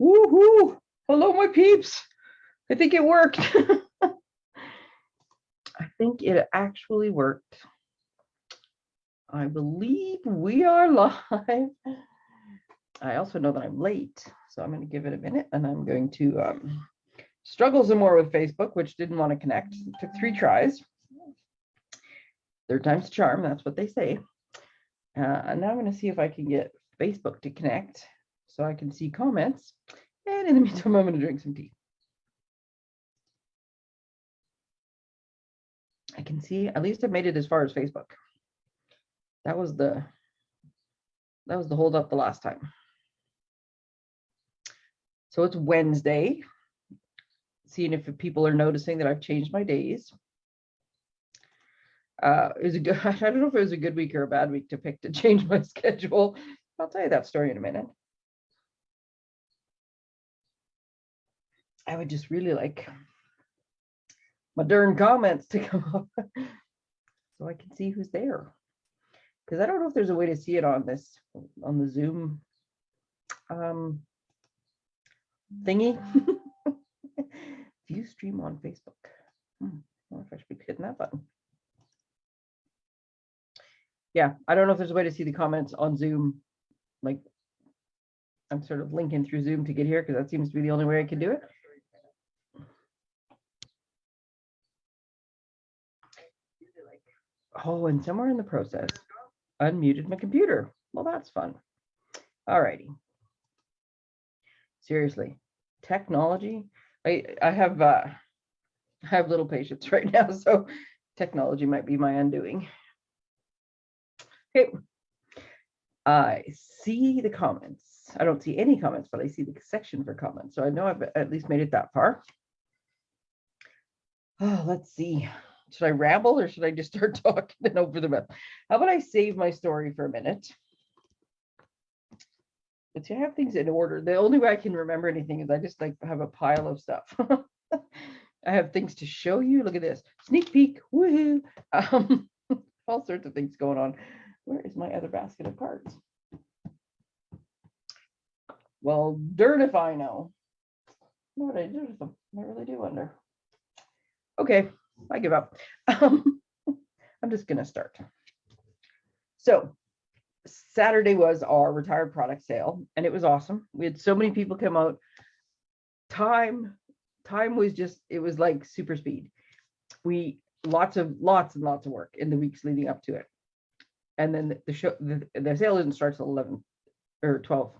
Woohoo! Hello, my peeps. I think it worked. I think it actually worked. I believe we are live. I also know that I'm late, so I'm going to give it a minute and I'm going to um, struggle some more with Facebook, which didn't want to connect. It took three tries. Third time's charm, that's what they say. Uh, and now I'm going to see if I can get Facebook to connect so I can see comments. And in the meantime, I'm going to drink some tea. I can see, at least I made it as far as Facebook. That was the, that was the hold up the last time. So it's Wednesday. Seeing if people are noticing that I've changed my days. Uh, it was a good, I don't know if it was a good week or a bad week to pick to change my schedule. I'll tell you that story in a minute. I would just really like my darn comments to come up so I can see who's there. Because I don't know if there's a way to see it on this, on the Zoom um, thingy. View stream on Facebook. Hmm, I wonder if I should be hitting that button. Yeah, I don't know if there's a way to see the comments on Zoom. Like, I'm sort of linking through Zoom to get here because that seems to be the only way I can do it. Oh, and somewhere in the process, unmuted my computer. Well, that's fun. All righty. Seriously, technology. I I have uh, I have little patience right now, so technology might be my undoing. Okay. I see the comments. I don't see any comments, but I see the section for comments. So I know I've at least made it that far. Oh, let's see should I ramble or should I just start talking over the map? How about I save my story for a minute? But to have things in order, the only way I can remember anything is I just like have a pile of stuff. I have things to show you. Look at this sneak peek. Woohoo! Um, all sorts of things going on. Where is my other basket of cards? Well, dirt if I know. What I do with them? I really do wonder. Okay, I give up. Um, I'm just going to start. So Saturday was our retired product sale and it was awesome. We had so many people come out. Time, time was just, it was like super speed. We lots of lots and lots of work in the weeks leading up to it. And then the show, the, the sale didn't start till 11 or 12.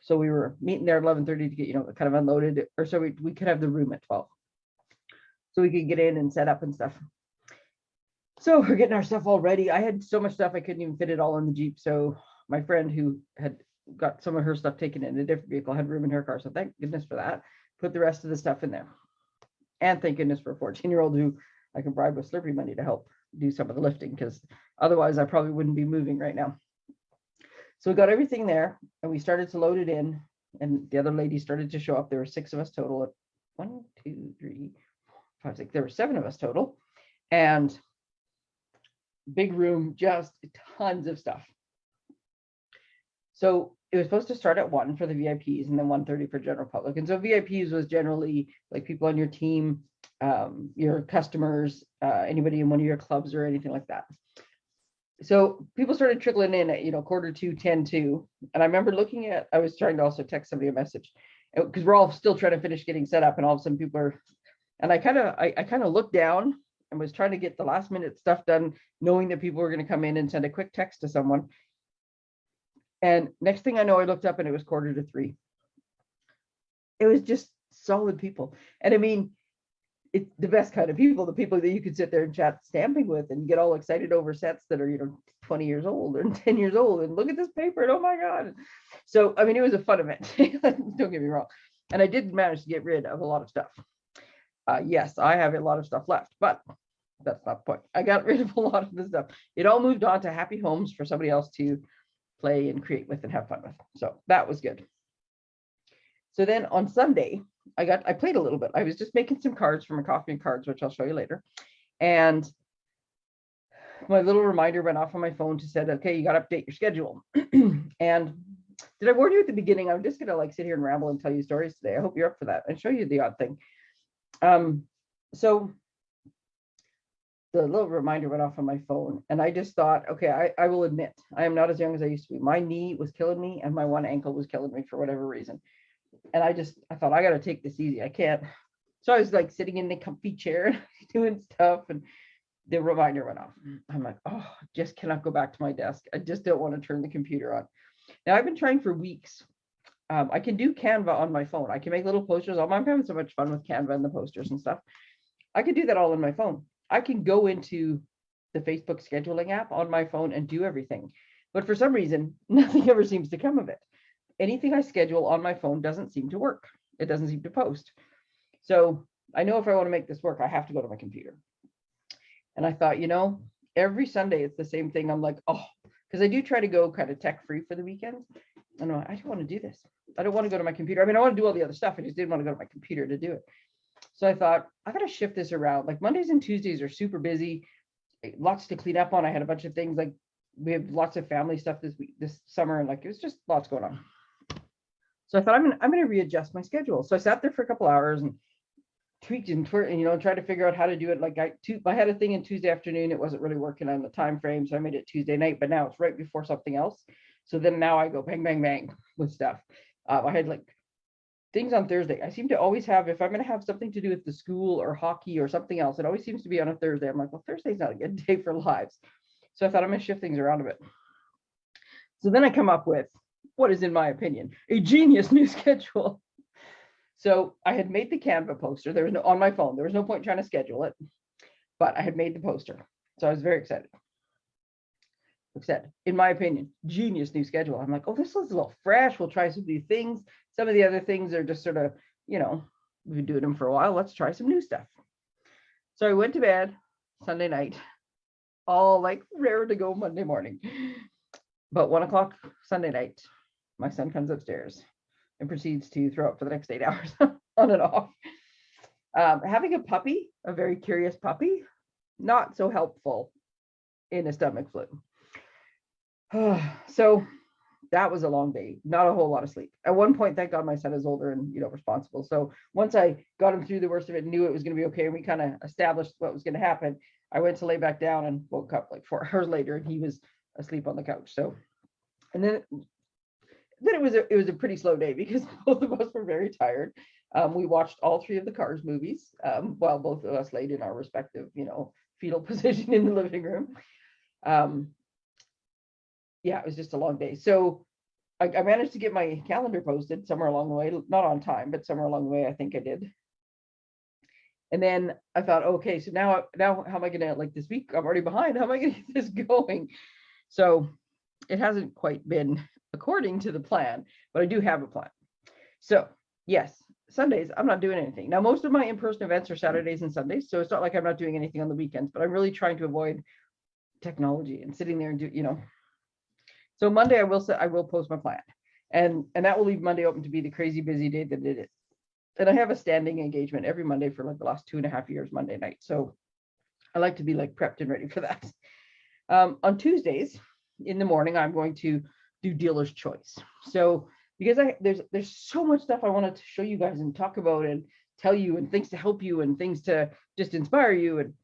So we were meeting there at 11:30 to get, you know, kind of unloaded, or so we, we could have the room at 12 so we could get in and set up and stuff. So we're getting our stuff all ready. I had so much stuff I couldn't even fit it all in the Jeep. So my friend who had got some of her stuff taken in a different vehicle had room in her car. So thank goodness for that. Put the rest of the stuff in there. And thank goodness for a 14 year old who I can bribe with Slurpee money to help do some of the lifting because otherwise I probably wouldn't be moving right now. So we got everything there and we started to load it in and the other ladies started to show up. There were six of us total. One, two, three, six, there were seven of us total. And big room, just tons of stuff. So it was supposed to start at one for the VIPs and then 130 for general public. And so VIPs was generally like people on your team, um, your customers, uh, anybody in one of your clubs or anything like that. So people started trickling in at, you know, quarter to 10 to, and I remember looking at, I was trying to also text somebody a message because we're all still trying to finish getting set up and all of a sudden people are and I kind of I, I kind of looked down and was trying to get the last minute stuff done, knowing that people were going to come in and send a quick text to someone. And next thing I know, I looked up and it was quarter to three. It was just solid people. And I mean, it's the best kind of people, the people that you could sit there and chat stamping with and get all excited over sets that are, you know, 20 years old or 10 years old and look at this paper and oh my God. So, I mean, it was a fun event. Don't get me wrong. And I did manage to get rid of a lot of stuff uh, yes, I have a lot of stuff left, but that's not the point. I got rid of a lot of the stuff. It all moved on to happy homes for somebody else to play and create with and have fun with. So that was good. So then on Sunday, I got I played a little bit. I was just making some cards from a coffee and cards, which I'll show you later. And my little reminder went off on my phone to said, okay, you got to update your schedule. and did I warn you at the beginning? I'm just gonna like sit here and ramble and tell you stories today. I hope you're up for that and show you the odd thing. Um, so the little reminder went off on my phone and I just thought, okay, I, I will admit, I am not as young as I used to be. My knee was killing me and my one ankle was killing me for whatever reason. And I just, I thought I gotta take this easy. I can't. So I was like sitting in the comfy chair doing stuff and the reminder went off. I'm like, oh, I just cannot go back to my desk. I just don't want to turn the computer on. Now I've been trying for weeks. Um, I can do Canva on my phone. I can make little posters. I'm having so much fun with Canva and the posters and stuff. I can do that all on my phone. I can go into the Facebook scheduling app on my phone and do everything. But for some reason, nothing ever seems to come of it. Anything I schedule on my phone doesn't seem to work. It doesn't seem to post. So I know if I want to make this work, I have to go to my computer. And I thought, you know, every Sunday it's the same thing. I'm like, oh, because I do try to go kind of tech free for the weekends. And I don't want to do this. I don't want to go to my computer. I mean, I want to do all the other stuff. I just didn't want to go to my computer to do it. So I thought I got to shift this around. Like Mondays and Tuesdays are super busy, eh, lots to clean up on. I had a bunch of things like we have lots of family stuff this week, this summer, and like it was just lots going on. So I thought I'm gonna I'm gonna readjust my schedule. So I sat there for a couple hours and tweaked and twer- and you know tried to figure out how to do it. Like I two, I had a thing in Tuesday afternoon. It wasn't really working on the time frame, so I made it Tuesday night. But now it's right before something else. So then now I go bang bang bang with stuff. Uh, I had like things on Thursday. I seem to always have, if I'm going to have something to do with the school or hockey or something else, it always seems to be on a Thursday. I'm like, well, Thursday's not a good day for lives. So I thought I'm going to shift things around a bit. So then I come up with what is, in my opinion, a genius new schedule. So I had made the Canva poster. There was no on my phone. There was no point trying to schedule it, but I had made the poster. So I was very excited. Said, in my opinion, genius new schedule. I'm like, oh, this looks a little fresh. We'll try some new things. Some of the other things are just sort of, you know, we've been doing them for a while. Let's try some new stuff. So I went to bed Sunday night, all like rare to go Monday morning. But one o'clock Sunday night, my son comes upstairs and proceeds to throw up for the next eight hours on and off. Um, having a puppy, a very curious puppy, not so helpful in a stomach flu. so that was a long day, not a whole lot of sleep. At one point, thank God my son is older and you know responsible. So once I got him through the worst of it, knew it was going to be okay, and we kind of established what was going to happen. I went to lay back down and woke up like four hours later, and he was asleep on the couch. So, and then then it was a it was a pretty slow day because both of us were very tired. Um, we watched all three of the Cars movies um, while both of us laid in our respective, you know, fetal position in the living room. Um, yeah, it was just a long day. So I, I managed to get my calendar posted somewhere along the way, not on time, but somewhere along the way, I think I did. And then I thought, okay, so now, now how am I gonna, like this week, I'm already behind, how am I gonna get this going? So it hasn't quite been according to the plan, but I do have a plan. So yes, Sundays, I'm not doing anything. Now, most of my in-person events are Saturdays and Sundays, so it's not like I'm not doing anything on the weekends, but I'm really trying to avoid technology and sitting there and do, you know, so Monday I will say I will post my plan. And and that will leave Monday open to be the crazy busy day that it is. And I have a standing engagement every Monday for like the last two and a half years, Monday night. So I like to be like prepped and ready for that. Um, on Tuesdays in the morning, I'm going to do dealer's choice. So because I there's there's so much stuff I wanted to show you guys and talk about and tell you and things to help you and things to just inspire you and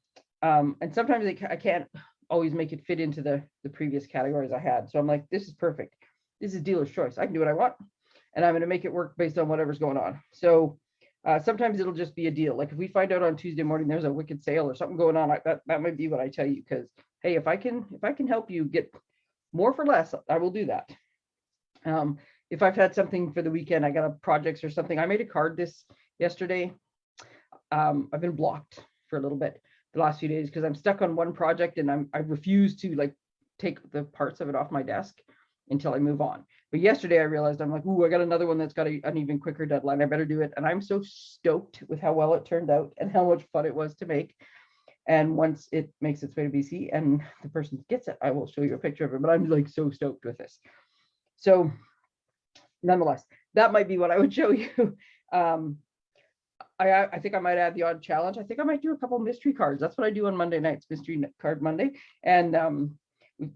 um and sometimes I, I can't always make it fit into the, the previous categories I had. So I'm like, this is perfect. This is dealer's choice. I can do what I want and I'm going to make it work based on whatever's going on. So uh, sometimes it'll just be a deal. Like if we find out on Tuesday morning there's a wicked sale or something going on, I, that that might be what I tell you. Because hey, if I can if I can help you get more for less, I will do that. Um, if I've had something for the weekend, I got a projects or something. I made a card this yesterday. Um, I've been blocked for a little bit the last few days because I'm stuck on one project and I'm I refuse to like take the parts of it off my desk until I move on. But yesterday I realized I'm like, ooh, I got another one that's got a, an even quicker deadline. I better do it. And I'm so stoked with how well it turned out and how much fun it was to make. And once it makes its way to BC and the person gets it, I will show you a picture of it. But I'm like so stoked with this. So nonetheless, that might be what I would show you. Um, I, I think I might add the odd challenge. I think I might do a couple mystery cards. That's what I do on Monday nights, mystery card Monday. And um, m-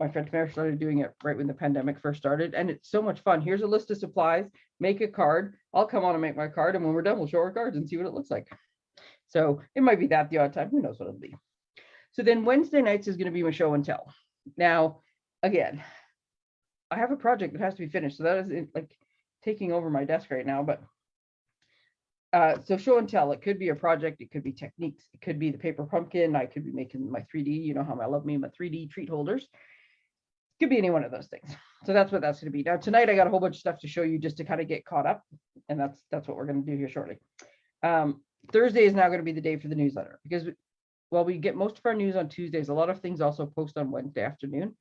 my friend Tamara started doing it right when the pandemic first started, and it's so much fun. Here's a list of supplies, make a card. I'll come on and make my card, and when we're done, we'll show our cards and see what it looks like. So it might be that the odd time, who knows what it'll be. So then Wednesday nights is gonna be my show and tell. Now, again, I have a project that has to be finished, so that is like taking over my desk right now, but uh, so show and tell, it could be a project, it could be techniques, it could be the paper pumpkin, I could be making my 3D, you know how I love me, my 3D treat holders. Could be any one of those things. So that's what that's gonna be. Now tonight I got a whole bunch of stuff to show you just to kind of get caught up. And that's, that's what we're gonna do here shortly. Um, Thursday is now gonna be the day for the newsletter because while we get most of our news on Tuesdays, a lot of things also post on Wednesday afternoon.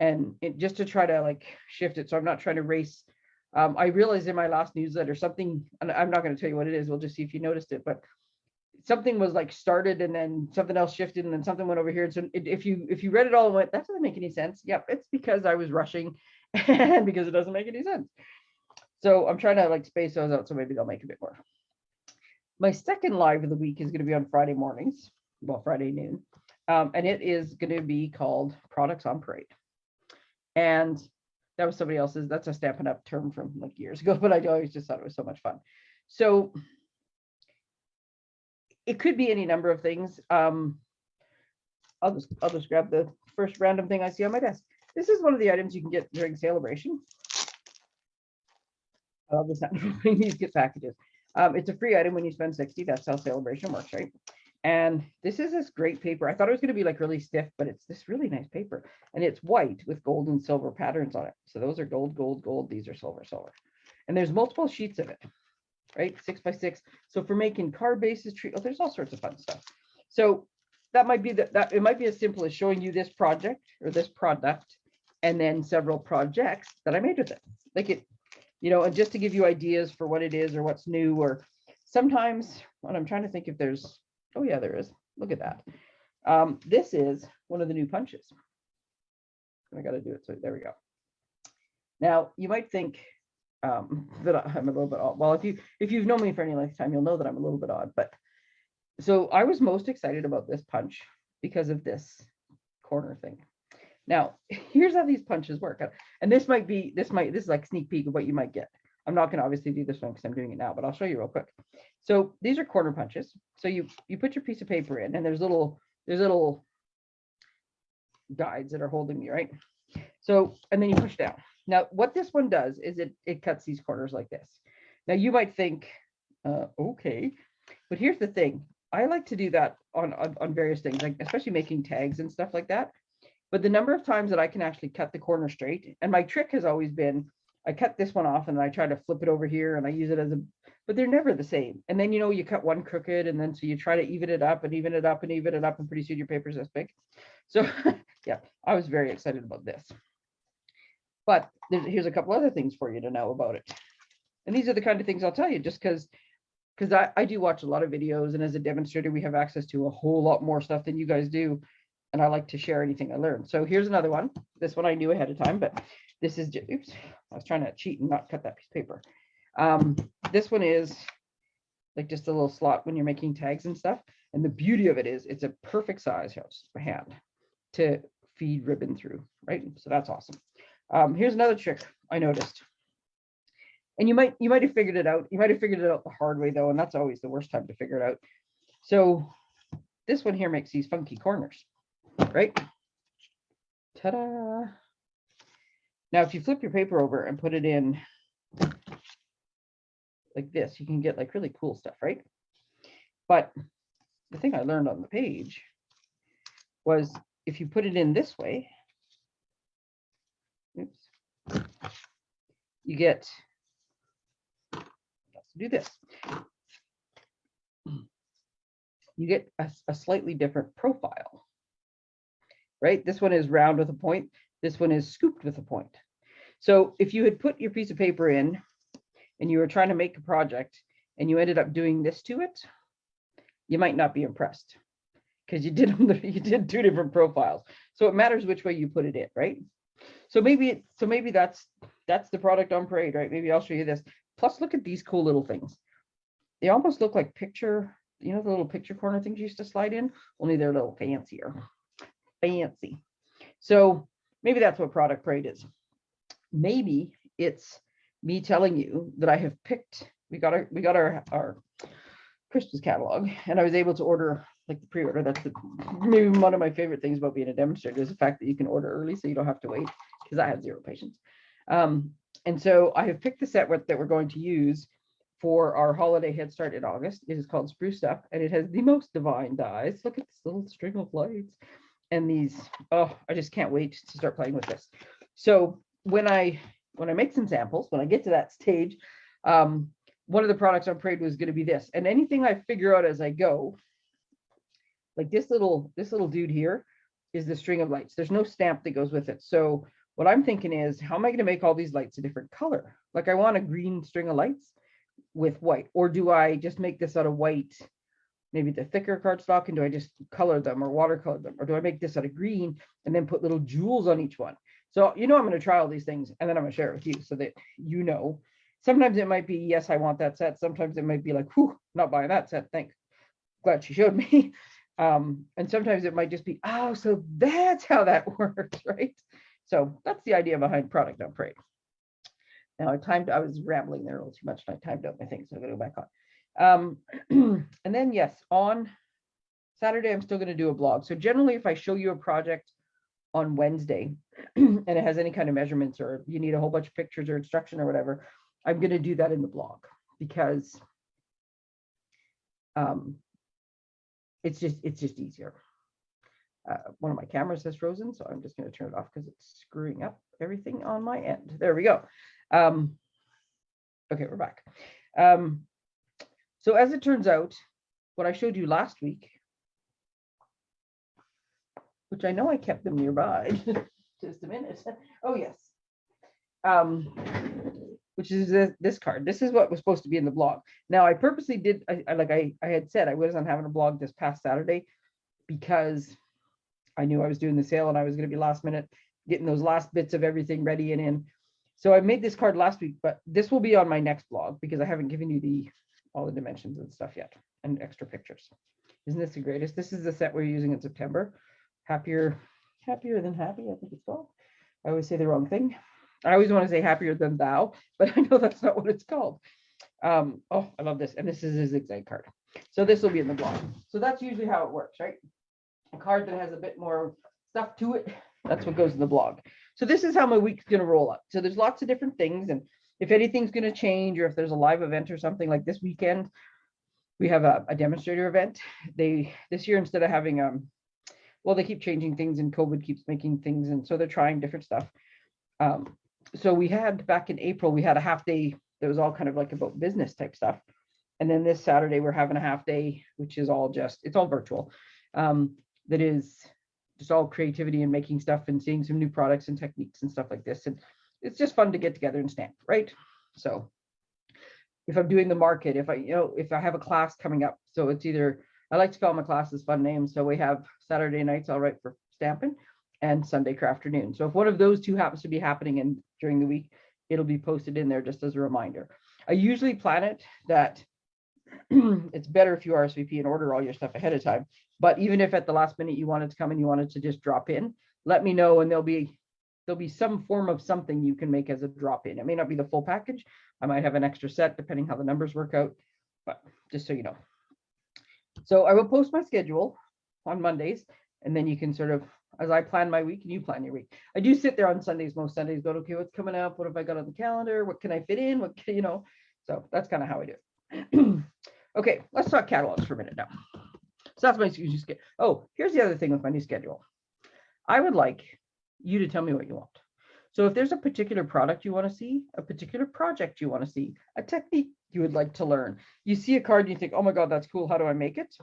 And it just to try to like shift it, so I'm not trying to race um, I realized in my last newsletter, something, and I'm not gonna tell you what it is, we'll just see if you noticed it, but something was like started and then something else shifted and then something went over here. And so it- if you, if you read it all and went, that doesn't make any sense. Yep, it's because I was rushing and because it doesn't make any sense. So I'm trying to like space those out, so maybe they'll make a bit more. My second live of the week is gonna be on Friday mornings, well, Friday noon. Um, and it is gonna be called Products on Parade. And that was somebody else's, that's a Stampin' Up term from like years ago, but I always just thought it was so much fun. So it could be any number of things. Um, I'll just, I'll just grab the first random thing I see on my desk. This is one of the items you can get during celebration. I love this these get packages. Um, it's a free item when you spend 60. That's how celebration works, right? And this is this great paper. I thought it was going to be like really stiff, but it's this really nice paper. And it's white with gold and silver patterns on it. So those are gold, gold, gold. These are silver, silver. And there's multiple sheets of it, right? Six by six. So for making card bases, tree, oh, there's all sorts of fun stuff. So that might be that, that it might be as simple as showing you this project or this product and then several projects that I made with it. Like it, you know, and just to give you ideas for what it is or what's new or sometimes when I'm trying to think if there's, oh yeah, there is. Look at that. Um, this is one of the new punches. I got to do it. So there we go. Now you might think um, that I'm a little bit odd. Well, if you if you've known me for any length of time, you'll know that I'm a little bit odd. But so I was most excited about this punch because of this corner thing. Now, here's how these punches work. And this might be, this might, this is like sneak peek of what you might get. I'm not gonna obviously do this one because I'm doing it now, but I'll show you real quick. So these are corner punches. So you, you put your piece of paper in and there's little, there's little guides that are holding you, right? So, and then you push down. Now, what this one does is it, it cuts these corners like this. Now you might think, uh, okay, but here's the thing. I like to do that on, on, on various things, like especially making tags and stuff like that. But the number of times that I can actually cut the corner straight, and my trick has always been, I cut this one off and I try to flip it over here and I use it as a, but they're never the same. And then, you know, you cut one crooked and then so you try to even it up and even it up and even it up and pretty soon your paper's this big. So yeah, I was very excited about this. But here's a couple other things for you to know about it. And these are the kind of things I'll tell you just because because I, I do watch a lot of videos and as a demonstrator, we have access to a whole lot more stuff than you guys do. And I like to share anything I learn. So here's another one. This one I knew ahead of time, but this is, oops, I was trying to cheat and not cut that piece of paper. Um, this one is like just a little slot when you're making tags and stuff. And the beauty of it is it's a perfect size, hand, to feed ribbon through, right? So that's awesome. Um, here's another trick I noticed. And you might you might have figured it out. You might have figured it out the hard way though, and that's always the worst time to figure it out. So this one here makes these funky corners, right? Ta-da! Now, if you flip your paper over and put it in like this, you can get like really cool stuff, right? But the thing I learned on the page was if you put it in this way, oops, you get, do this. You get a, a slightly different profile, right? This one is round with a point. This one is scooped with a point. So if you had put your piece of paper in and you were trying to make a project and you ended up doing this to it, you might not be impressed because you did you did two different profiles. So it matters which way you put it in, right? So maybe so maybe that's that's the product on parade, right? Maybe I'll show you this. Plus, look at these cool little things. They almost look like picture, you know, the little picture corner things you used to slide in, only they're a little fancier. Fancy. So maybe that's what product parade is. Maybe it's me telling you that I have picked, we got our, we got our, our Christmas catalog and I was able to order like the pre-order. That's the, maybe one of my favorite things about being a demonstrator is the fact that you can order early so you don't have to wait because I have zero patience. Um, and so I have picked the set that we're going to use for our holiday head start in August. It is called Spruced Up and it has the most divine dies. Look at this little string of lights and these, oh, I just can't wait to start playing with this. So when I, when I make some samples, when I get to that stage, um, one of the products on Parade was gonna be this, and anything I figure out as I go, like this little, this little dude here is the string of lights. There's no stamp that goes with it. So what I'm thinking is, how am I gonna make all these lights a different color? Like I want a green string of lights with white, or do I just make this out of white? Maybe the thicker cardstock, and do I just color them or watercolor them? Or do I make this out of green and then put little jewels on each one? So you know I'm gonna try all these things and then I'm gonna share it with you so that you know. Sometimes it might be, yes, I want that set. Sometimes it might be like, whew, not buying that set, thanks. Glad she showed me. Um, and sometimes it might just be, oh, so that's how that works, right? So that's the idea behind product on parade. Now I timed, I was rambling there a little too much and I timed out my thing, so I'm gonna go back on. Um, and then yes, on Saturday, I'm still gonna do a blog. So generally, if I show you a project on Wednesday and it has any kind of measurements or you need a whole bunch of pictures or instruction or whatever, I'm gonna do that in the blog because um, it's just, it's just easier. Uh, one of my cameras has frozen, so I'm just gonna turn it off because it's screwing up everything on my end. There we go. Um, okay, we're back. Um, so as it turns out, what I showed you last week, which I know I kept them nearby, just a minute. Oh, yes. Um, which is this, this card. This is what was supposed to be in the blog. Now, I purposely did, I, I like I, I had said I wasn't having a blog this past Saturday because I knew I was doing the sale and I was going to be last minute getting those last bits of everything ready and in. So I made this card last week, but this will be on my next blog because I haven't given you the all the dimensions and stuff yet and extra pictures. Isn't this the greatest? This is the set we're using in September. Happier, happier than happy, I think it's called. I always say the wrong thing. I always want to say happier than thou, but I know that's not what it's called. Um, oh, I love this. And this is a zigzag card. So this will be in the blog. So that's usually how it works, right? A card that has a bit more stuff to it. That's what goes in the blog. So this is how my week's going to roll up. So there's lots of different things. And if anything's going to change or if there's a live event or something like this weekend, we have a, a demonstrator event. They this year instead of having um well, they keep changing things and COVID keeps making things. And so they're trying different stuff. Um, so we had back in April, we had a half day that was all kind of like about business type stuff. And then this Saturday, we're having a half day, which is all just, it's all virtual. Um, that is just all creativity and making stuff and seeing some new products and techniques and stuff like this. And it's just fun to get together and stamp, right? So if I'm doing the market, if I, you know, if I have a class coming up, so it's either, I like to call my classes fun names. So we have Saturday nights, all right, for stamping and Sunday craft afternoon. So if one of those two happens to be happening in during the week, it'll be posted in there just as a reminder. I usually plan it that it's better if you RSVP and order all your stuff ahead of time. But even if at the last minute you wanted to come and you wanted to just drop in, let me know and there'll be there'll be some form of something you can make as a drop in. It may not be the full package. I might have an extra set depending how the numbers work out, but just so you know. So I will post my schedule on Mondays and then you can sort of as I plan my week and you plan your week. I do sit there on Sundays, most Sundays, go, okay, what's coming up? What have I got on the calendar? What can I fit in? What can, you know, so that's kind of how I do it. okay, let's talk catalogs for a minute now. So that's my schedule. Oh, here's the other thing with my new schedule. I would like you to tell me what you want. So if there's a particular product you want to see, a particular project you want to see, a technique you would like to learn, you see a card and you think, oh my God, that's cool. How do I make it?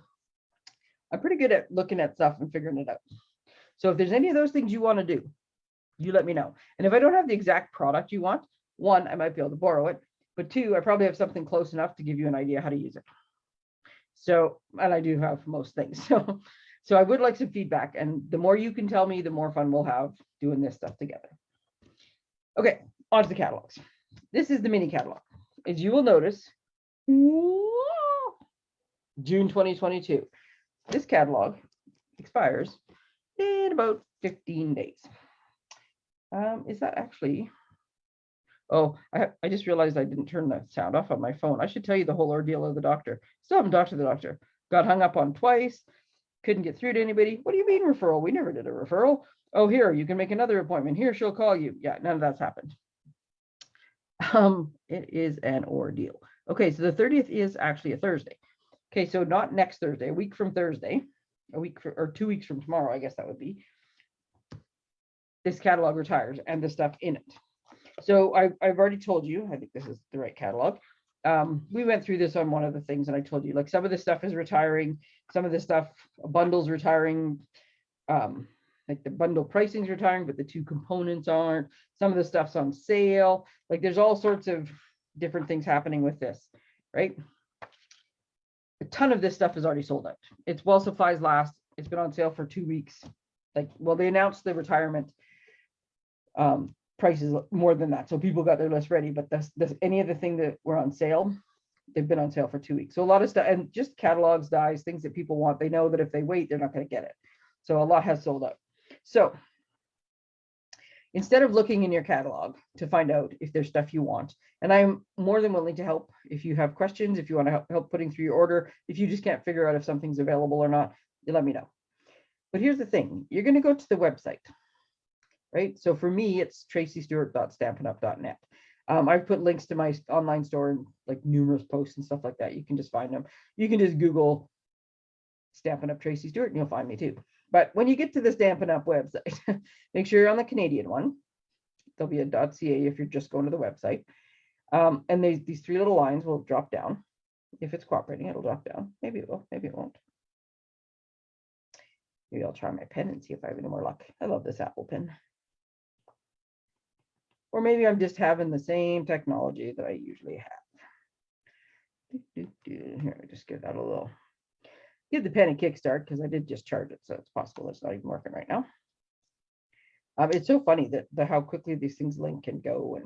I'm pretty good at looking at stuff and figuring it out. So if there's any of those things you want to do, you let me know. And if I don't have the exact product you want, one, I might be able to borrow it, but two, I probably have something close enough to give you an idea how to use it. So, and I do have most things. So, so I would like some feedback and the more you can tell me, the more fun we'll have doing this stuff together. Okay, on to the catalogs. This is the mini catalog. As you will notice, June 2022. This catalog expires in about 15 days. Um, is that actually? Oh, I, I just realized I didn't turn the sound off on my phone. I should tell you the whole ordeal of the doctor. Still haven't talked to the doctor. Got hung up on twice. Couldn't get through to anybody. What do you mean referral? We never did a referral. Oh, here, you can make another appointment. Here, she'll call you. Yeah, none of that's happened. Um, it is an ordeal. Okay, so the 30th is actually a Thursday. Okay, so not next Thursday, a week from Thursday, a week for, or two weeks from tomorrow, I guess that would be. This catalog retires and the stuff in it. So I, I've already told you, I think this is the right catalog. Um, we went through this on one of the things and I told you, like some of this stuff is retiring, some of this stuff, bundles retiring. Um, like the bundle pricing is retiring, but the two components aren't. Some of the stuff's on sale. Like there's all sorts of different things happening with this, right? A ton of this stuff is already sold out. It's well supplies last. It's been on sale for two weeks. Like, well, they announced the retirement um, prices more than that. So people got their list ready, but this, this, any of the thing that were on sale, they've been on sale for two weeks. So a lot of stuff and just catalogs, dies, things that people want. They know that if they wait, they're not going to get it. So a lot has sold out. So instead of looking in your catalog to find out if there's stuff you want, and I'm more than willing to help if you have questions, if you want to help, putting through your order, if you just can't figure out if something's available or not, you let me know. But here's the thing, you're going to go to the website, right? So for me, it's tracystewart.stampinup.net. Um, I've put links to my online store and like numerous posts and stuff like that. You can just find them. You can just Google Stampin' Up Tracy Stewart and you'll find me too. But when you get to the Stampin' Up website, make sure you're on the Canadian one. There'll be a .ca if you're just going to the website. Um, and these, these three little lines will drop down. If it's cooperating, it'll drop down. Maybe it will, maybe it won't. Maybe I'll try my pen and see if I have any more luck. I love this Apple pen. Or maybe I'm just having the same technology that I usually have. Here, just give that a little give the pen a kickstart because I did just charge it, so it's possible it's not even working right now. Um, it's so funny that the how quickly these things link and go and.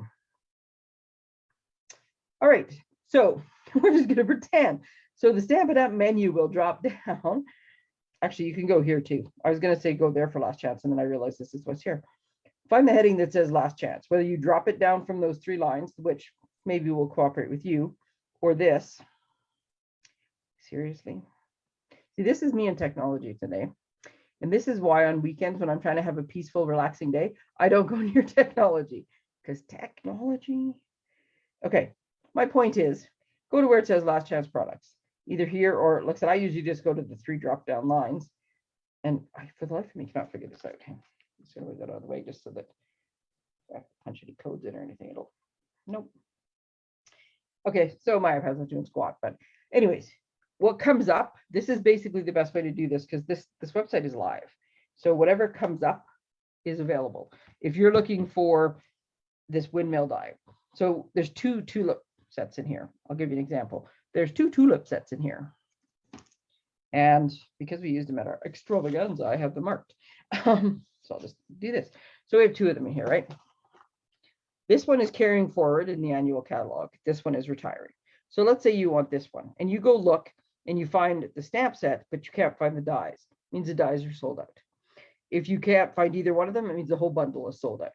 All right, so we're just going to pretend. So the Stampin' Up menu will drop down. Actually, you can go here too. I was going to say go there for last chance, and then I realized this is what's here. Find the heading that says last chance, whether you drop it down from those three lines, which maybe will cooperate with you, or this. Seriously, See, this is me and technology today. And this is why on weekends when I'm trying to have a peaceful, relaxing day, I don't go near technology because technology. Okay, my point is go to where it says last chance products, either here or it looks like I usually just go to the three drop down lines. And I, for the life of me, cannot figure this out. Gonna move that out of the way just so that I punch any codes in or anything, it'll, nope. Okay, so my iPad's not doing squat, but anyways, what comes up, this is basically the best way to do this because this, this website is live. So whatever comes up is available. If you're looking for this windmill die, so there's two tulip sets in here. I'll give you an example. There's two tulip sets in here. And because we used them at our extravaganza, I have them marked. Um, so I'll just do this. So we have two of them in here, right? This one is carrying forward in the annual catalog. This one is retiring. So let's say you want this one and you go look and you find the stamp set, but you can't find the dies, it means the dies are sold out. If you can't find either one of them, it means the whole bundle is sold out.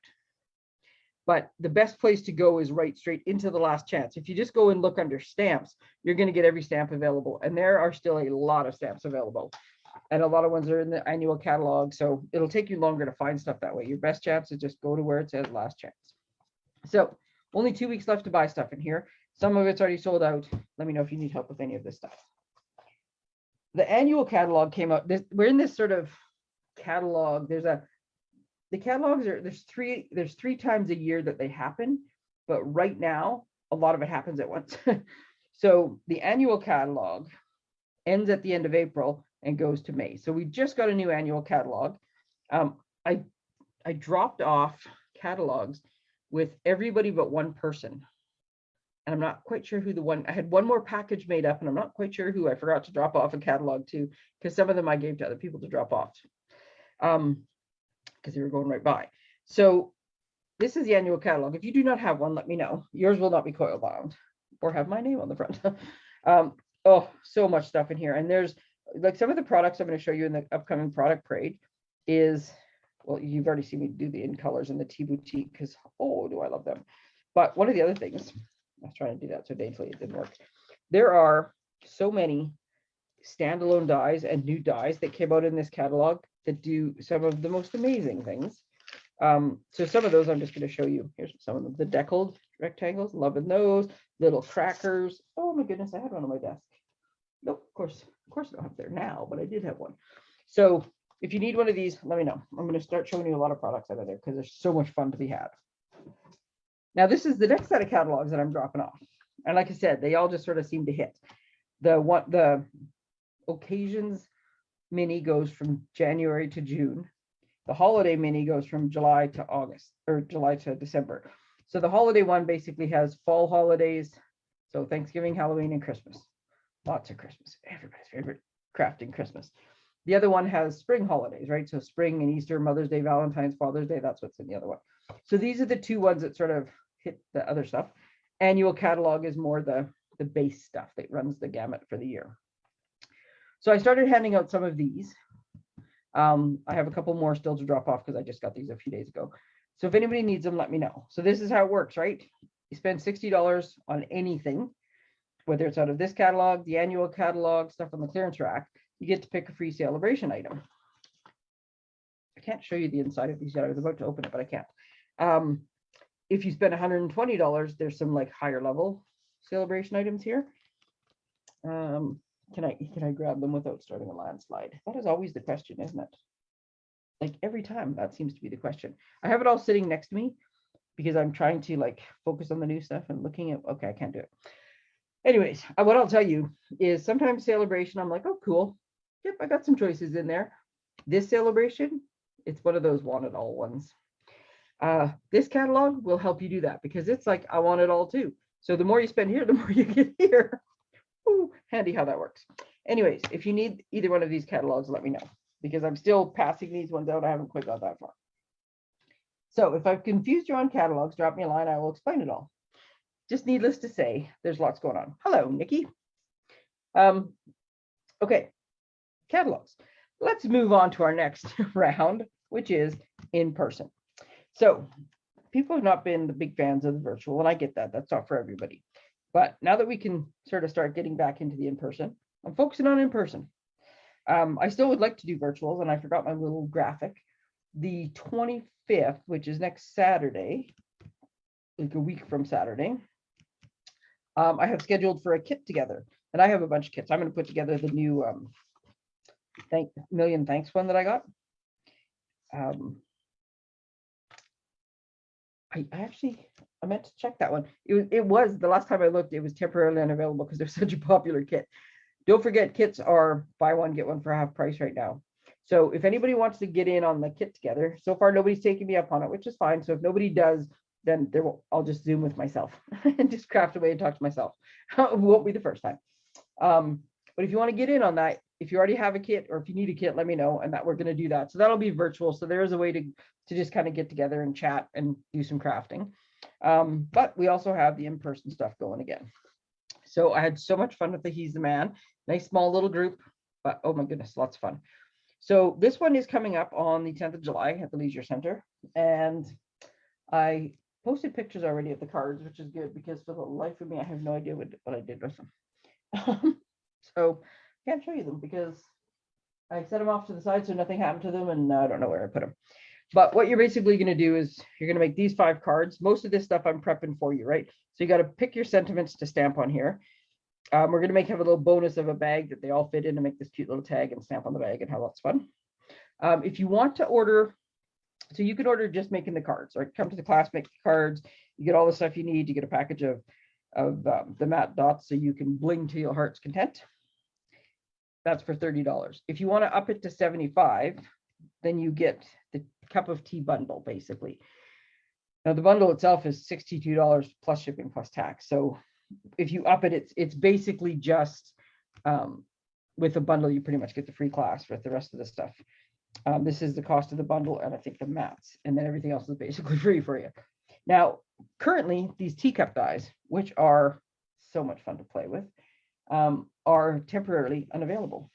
But the best place to go is right straight into the last chance. If you just go and look under stamps, you're going to get every stamp available. And there are still a lot of stamps available. And a lot of ones are in the annual catalog. So it'll take you longer to find stuff that way. Your best chance is just go to where it says last chance. So only two weeks left to buy stuff in here. Some of it's already sold out. Let me know if you need help with any of this stuff the annual catalog came out. This, we're in this sort of catalog. There's a the catalogs are there's three there's three times a year that they happen, but right now a lot of it happens at once. so the annual catalog ends at the end of April and goes to May. So we just got a new annual catalog. Um, I I dropped off catalogs with everybody but one person and I'm not quite sure who the one, I had one more package made up and I'm not quite sure who I forgot to drop off a catalog to, because some of them I gave to other people to drop off. Um, because they were going right by. So this is the annual catalog. If you do not have one, let me know. Yours will not be coil bound or have my name on the front. um, oh, so much stuff in here. And there's like some of the products I'm going to show you in the upcoming product parade is well, you've already seen me do the in colors and the tea boutique because, oh, do I love them. But one of the other things, I was trying to do that so daintily, it didn't work. There are so many standalone dies and new dies that came out in this catalog that do some of the most amazing things. Um, so some of those I'm just going to show you. Here's some of them. The deckled rectangles, loving those. Little crackers. Oh my goodness, I had one on my desk. Nope, of course, of course I don't have there now, but I did have one. So if you need one of these, let me know. I'm going to start showing you a lot of products out of there because there's so much fun to be had. Now this is the next set of catalogs that I'm dropping off. And like I said, they all just sort of seem to hit. The one, the occasions mini goes from January to June. The holiday mini goes from July to August or July to December. So the holiday one basically has fall holidays. So Thanksgiving, Halloween, and Christmas. Lots of Christmas. Everybody's favorite crafting Christmas. The other one has spring holidays, right? So spring and Easter, Mother's Day, Valentine's, Father's Day, that's what's in the other one. So these are the two ones that sort of hit the other stuff. Annual catalog is more the, the base stuff that runs the gamut for the year. So I started handing out some of these. Um, I have a couple more still to drop off because I just got these a few days ago. So if anybody needs them, let me know. So this is how it works, right? You spend $60 on anything, whether it's out of this catalog, the annual catalog, stuff on the clearance rack, you get to pick a free celebration item. I can't show you the inside of these yet. I was about to open it, but I can't. Um, if you spend $120, there's some like higher level celebration items here. Um, can I can I grab them without starting a landslide? That is always the question, isn't it? Like every time that seems to be the question. I have it all sitting next to me because I'm trying to like focus on the new stuff and looking at okay, I can't do it. Anyways, uh, what I'll tell you is sometimes celebration, I'm like, oh, cool. Yep, I got some choices in there. This celebration, it's one of those want it all ones. Uh, this catalog will help you do that because it's like, I want it all too. So the more you spend here, the more you get here. Ooh, handy how that works. Anyways, if you need either one of these catalogs, let me know because I'm still passing these ones out. I haven't quite got that far. So if I've confused you on catalogs, drop me a line. I will explain it all. Just needless to say, there's lots going on. Hello, Nikki. Um, okay, catalogs. Let's move on to our next round, which is in person. So people have not been the big fans of the virtual, and I get that. That's not for everybody. But now that we can sort of start getting back into the in-person, I'm focusing on in-person. Um, I still would like to do virtuals, and I forgot my little graphic. The 25th, which is next Saturday, like a week from Saturday, um, I have scheduled for a kit together, and I have a bunch of kits. I'm going to put together the new um, thank million thanks one that I got. Um, I, actually I meant to check that one. It was it was the last time I looked, it was temporarily unavailable because they're such a popular kit. Don't forget kits are buy one, get one for half price right now. So if anybody wants to get in on the kit together, so far nobody's taken me up on it, which is fine. So if nobody does, then there will, I'll just zoom with myself and just craft away and talk to myself. won't be the first time. Um, but if you want to get in on that, if you already have a kit or if you need a kit, let me know and that we're going to do that. So that'll be virtual. So there is a way to, to just kind of get together and chat and do some crafting. Um, but we also have the in-person stuff going again. So I had so much fun with the He's the Man. Nice small little group, but oh my goodness, lots of fun. So this one is coming up on the 10th of July at the Leisure Center. And I posted pictures already of the cards, which is good because for the life of me, I have no idea what, what I did with them. so can't show you them because I set them off to the side so nothing happened to them and I don't know where I put them. But what you're basically going to do is you're going to make these five cards. Most of this stuff I'm prepping for you, right? So you got to pick your sentiments to stamp on here. Um, we're going to make have a little bonus of a bag that they all fit in to make this cute little tag and stamp on the bag and have lots of fun. Um, if you want to order, so you can order just making the cards, right? Come to the class, make the cards. You get all the stuff you need. You get a package of, of um, the matte dots so you can bling to your heart's content. That's for $30. If you want to up it to 75, then you get the cup of tea bundle, basically. Now the bundle itself is $62 plus shipping plus tax. So if you up it, it's it's basically just um, with a bundle, you pretty much get the free class with the rest of the stuff. Um, this is the cost of the bundle and I think the mats, and then everything else is basically free for you. Now, currently, these teacup dies, which are so much fun to play with, um, are temporarily unavailable.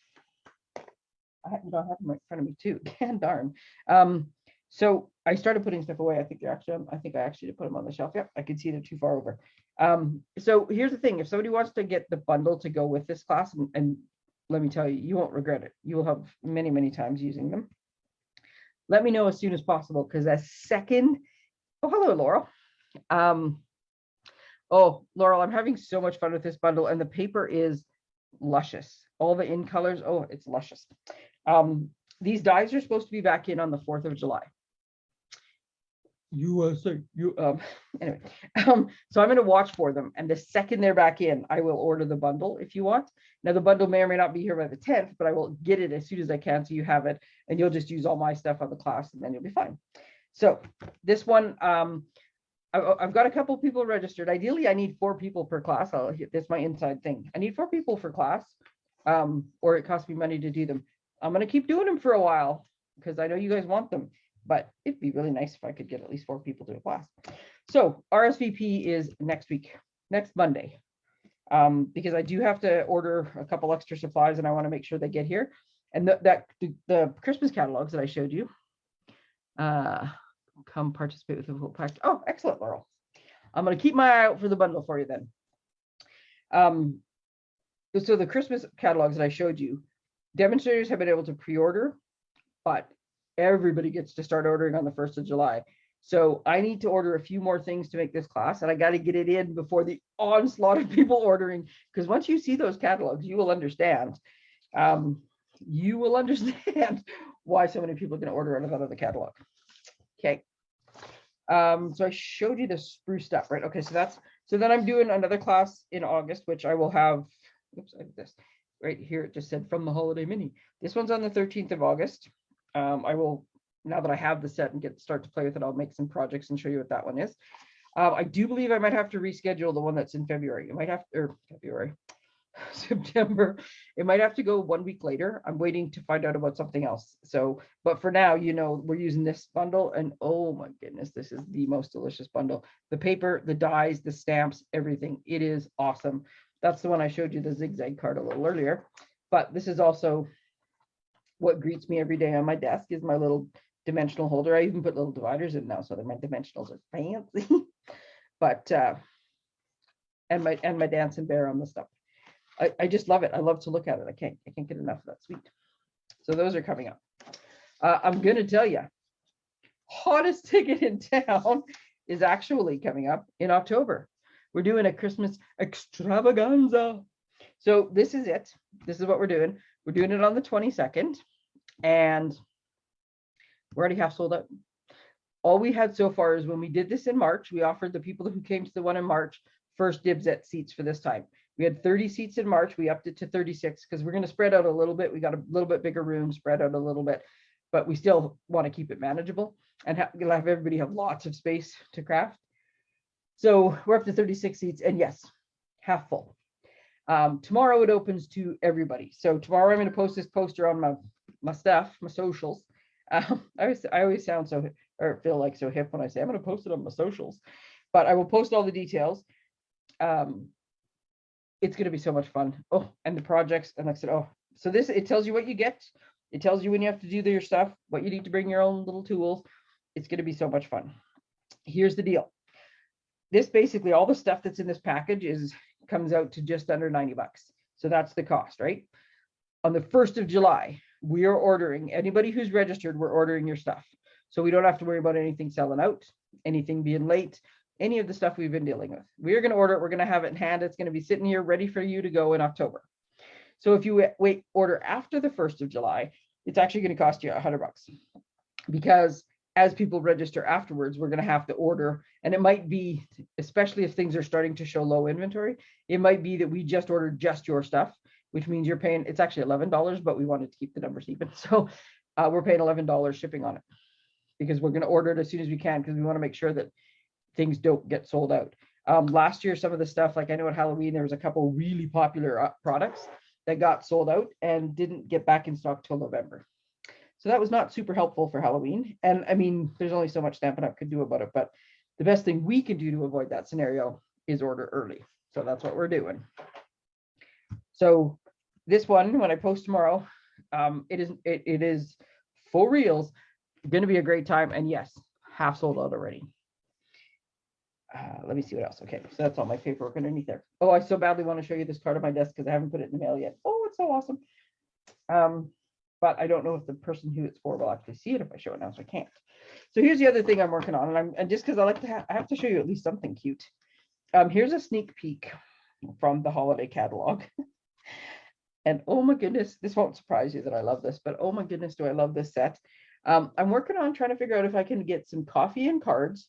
I, I have them right in front of me too. can darn. Um, So I started putting stuff away. I think they're actually, I think I actually put them on the shelf. Yep, I can see they're too far over. Um, so here's the thing, if somebody wants to get the bundle to go with this class, and, and let me tell you, you won't regret it. You will have many, many times using them. Let me know as soon as possible, because a second, oh, hello, Laurel. Um, oh, Laurel, I'm having so much fun with this bundle, and the paper is luscious. All the in colors, oh, it's luscious. Um, these dies are supposed to be back in on the 4th of July. USA, you, um, anyway, um, so I'm gonna watch for them, and the second they're back in, I will order the bundle if you want. Now, the bundle may or may not be here by the tenth, but I will get it as soon as I can, so you have it, and you'll just use all my stuff on the class, and then you'll be fine. So this one, um, I've got a couple people registered. Ideally, I need four people per class. I'll this my inside thing. I need four people for class, um, or it costs me money to do them. I'm gonna keep doing them for a while because I know you guys want them but it'd be really nice if I could get at least four people to a class. So RSVP is next week, next Monday. Um, because I do have to order a couple extra supplies and I want to make sure they get here. And the, that the, the Christmas catalogs that I showed you, uh, come participate with the full pack. Oh, excellent, Laurel. I'm going to keep my eye out for the bundle for you then. Um, so the Christmas catalogs that I showed you, demonstrators have been able to pre-order, but everybody gets to start ordering on the 1st of July. So I need to order a few more things to make this class and I got to get it in before the onslaught of people ordering. Because once you see those catalogs, you will understand. Um, you will understand why so many people are going to order out of the catalog. Okay. Um, so I showed you the spruce stuff, right? Okay, so that's so then I'm doing another class in August, which I will have. Oops, I did this right here. It just said from the holiday mini. This one's on the 13th of August um, I will, now that I have the set and get start to play with it, I'll make some projects and show you what that one is. Uh, I do believe I might have to reschedule the one that's in February. It might have, or February, September. It might have to go one week later. I'm waiting to find out about something else. So, but for now, you know, we're using this bundle and oh my goodness, this is the most delicious bundle. The paper, the dies, the stamps, everything. It is awesome. That's the one I showed you the zigzag card a little earlier, but this is also what greets me every day on my desk is my little dimensional holder. I even put little dividers in now so that my dimensionals are fancy. but uh, and my and my dancing bear on the stuff. I, I just love it. I love to look at it. I can't I can't get enough of that sweet. So those are coming up. Uh, I'm gonna tell you, hottest ticket in town is actually coming up in October. We're doing a Christmas extravaganza. So this is it. This is what we're doing. We're doing it on the 22nd and we're already half sold out. All we had so far is when we did this in March, we offered the people who came to the one in March first dibs at seats for this time. We had 30 seats in March. We upped it to 36 because we're going to spread out a little bit. We got a little bit bigger room, spread out a little bit, but we still want to keep it manageable and have, have everybody have lots of space to craft. So we're up to 36 seats and yes, half full. Um, tomorrow it opens to everybody. So tomorrow I'm going to post this poster on my my stuff, my socials. Um, I always I always sound so or feel like so hip when I say I'm going to post it on my socials, but I will post all the details. Um, it's going to be so much fun. Oh, and the projects and like I said, oh, so this it tells you what you get. It tells you when you have to do your stuff, what you need to bring your own little tools. It's going to be so much fun. Here's the deal. This basically all the stuff that's in this package is comes out to just under 90 bucks. So that's the cost, right? On the 1st of July, we are ordering anybody who's registered, we're ordering your stuff. So we don't have to worry about anything selling out, anything being late, any of the stuff we've been dealing with. We are going to order it. We're going to have it in hand. It's going to be sitting here ready for you to go in October. So if you wait order after the 1st of July, it's actually going to cost you a hundred bucks because as people register afterwards, we're going to have to order. And it might be, especially if things are starting to show low inventory, it might be that we just ordered just your stuff, which means you're paying, it's actually $11, but we wanted to keep the numbers even. So uh, we're paying $11 shipping on it because we're going to order it as soon as we can because we want to make sure that things don't get sold out. Um, last year, some of the stuff, like I know at Halloween, there was a couple really popular uh, products that got sold out and didn't get back in stock till November. So that was not super helpful for Halloween. And I mean, there's only so much Stampin' Up could do about it, but the best thing we can do to avoid that scenario is order early. So that's what we're doing. So this one, when I post tomorrow, um, it is it, it is full reels, going to be a great time. And yes, half sold out already. Uh, let me see what else. Okay, so that's all my paperwork underneath there. Oh, I so badly want to show you this card on my desk because I haven't put it in the mail yet. Oh, it's so awesome. Um, but I don't know if the person who it's for will actually see it if I show it now, so I can't. So here's the other thing I'm working on, and I'm and just because I like to have, I have to show you at least something cute. Um, here's a sneak peek from the holiday catalog. and oh my goodness, this won't surprise you that I love this, but oh my goodness, do I love this set. Um, I'm working on trying to figure out if I can get some coffee and cards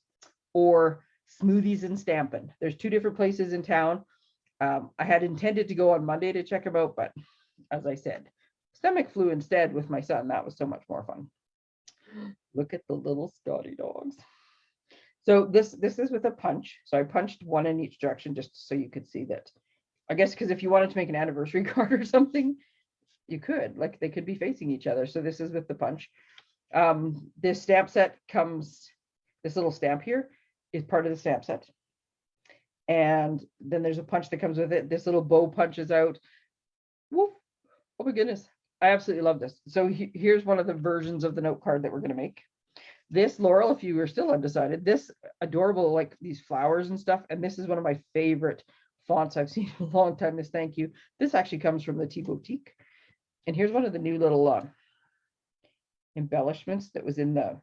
or smoothies and stamping. There's two different places in town. Um, I had intended to go on Monday to check them out, but as I said, stomach flu instead with my son. That was so much more fun. Look at the little Scotty dogs. So this this is with a punch. So I punched one in each direction just so you could see that. I guess because if you wanted to make an anniversary card or something, you could like they could be facing each other. So this is with the punch. Um, this stamp set comes, this little stamp here is part of the stamp set. And then there's a punch that comes with it. This little bow punches out. Woof. Oh my goodness. I absolutely love this. So he- here's one of the versions of the note card that we're going to make. This Laurel, if you were still undecided, this adorable, like these flowers and stuff. And this is one of my favorite fonts I've seen in a long time. This thank you. This actually comes from the Tea Boutique. And here's one of the new little uh, embellishments that was in the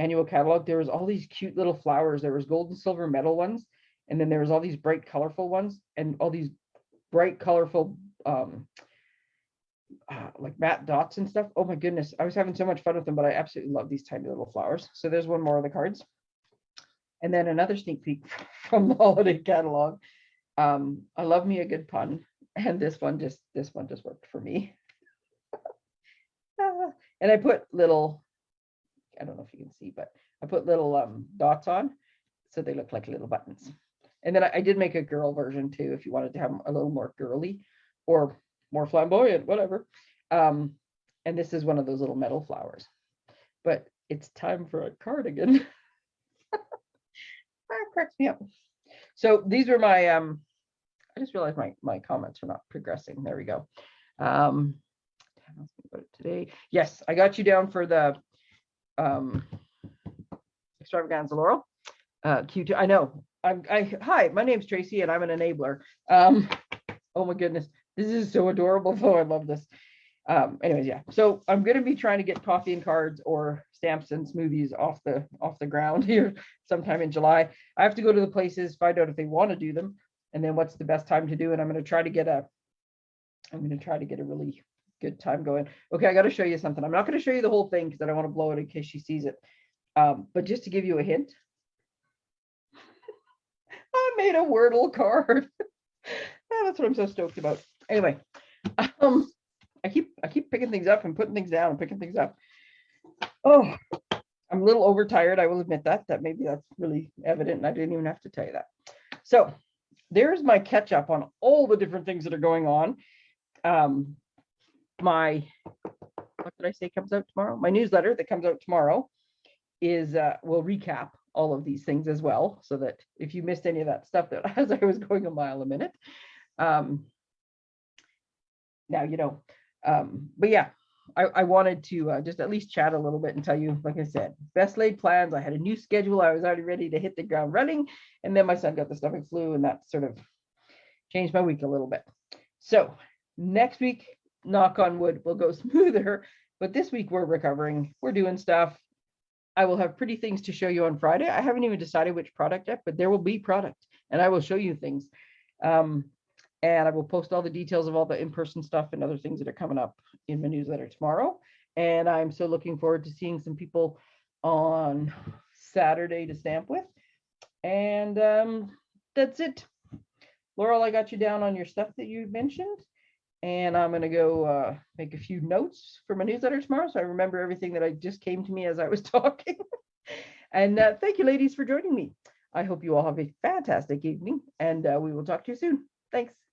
annual catalog. There was all these cute little flowers. There was gold and silver metal ones. And then there was all these bright colorful ones and all these bright colorful um, uh, like matte dots and stuff. Oh my goodness. I was having so much fun with them, but I absolutely love these tiny little flowers. So there's one more of the cards. And then another sneak peek from the holiday catalog. Um, I love me a good pun. And this one just, this one just worked for me. Ah, and I put little, I don't know if you can see, but I put little um, dots on so they look like little buttons. And then I, I did make a girl version too, if you wanted to have a little more girly or more flamboyant, whatever. Um, and this is one of those little metal flowers. But it's time for a cardigan. that cracks me up. So these were my um I just realized my my comments are not progressing. There we go. Um today. Yes, I got you down for the um extravaganza laurel. Uh Q2. I know. I'm I hi, my name's Tracy and I'm an enabler. Um oh my goodness. This is so adorable though. I love this. Um anyways, yeah. So I'm gonna be trying to get coffee and cards or stamps and smoothies off the off the ground here sometime in July. I have to go to the places, find out if they want to do them, and then what's the best time to do it. I'm going to try to get a, I'm going to try to get a really good time going. Okay, I got to show you something. I'm not going to show you the whole thing because I don't want to blow it in case she sees it. Um, but just to give you a hint, I made a Wordle card. Yeah, that's what I'm so stoked about. Anyway, um, I keep I keep picking things up and putting things down and picking things up. Oh, I'm a little overtired. I will admit that. That maybe that's really evident, and I didn't even have to tell you that. So there's my catch up on all the different things that are going on. Um, my what did I say comes out tomorrow? My newsletter that comes out tomorrow is uh, will recap all of these things as well, so that if you missed any of that stuff that as I was going a mile a minute, um, now you know. Um, but yeah, I, I wanted to uh, just at least chat a little bit and tell you, like I said, best laid plans. I had a new schedule. I was already ready to hit the ground running. And then my son got the stomach flu and that sort of changed my week a little bit. So next week, knock on wood, will go smoother. But this week we're recovering. We're doing stuff. I will have pretty things to show you on Friday. I haven't even decided which product yet, but there will be product and I will show you things. Um, and I will post all the details of all the in-person stuff and other things that are coming up in my newsletter tomorrow. And I'm so looking forward to seeing some people on Saturday to stamp with. And um, that's it. Laurel, I got you down on your stuff that you mentioned. And I'm going to go uh, make a few notes for my newsletter tomorrow. So I remember everything that I just came to me as I was talking. and uh, thank you, ladies, for joining me. I hope you all have a fantastic evening and uh, we will talk to you soon. Thanks.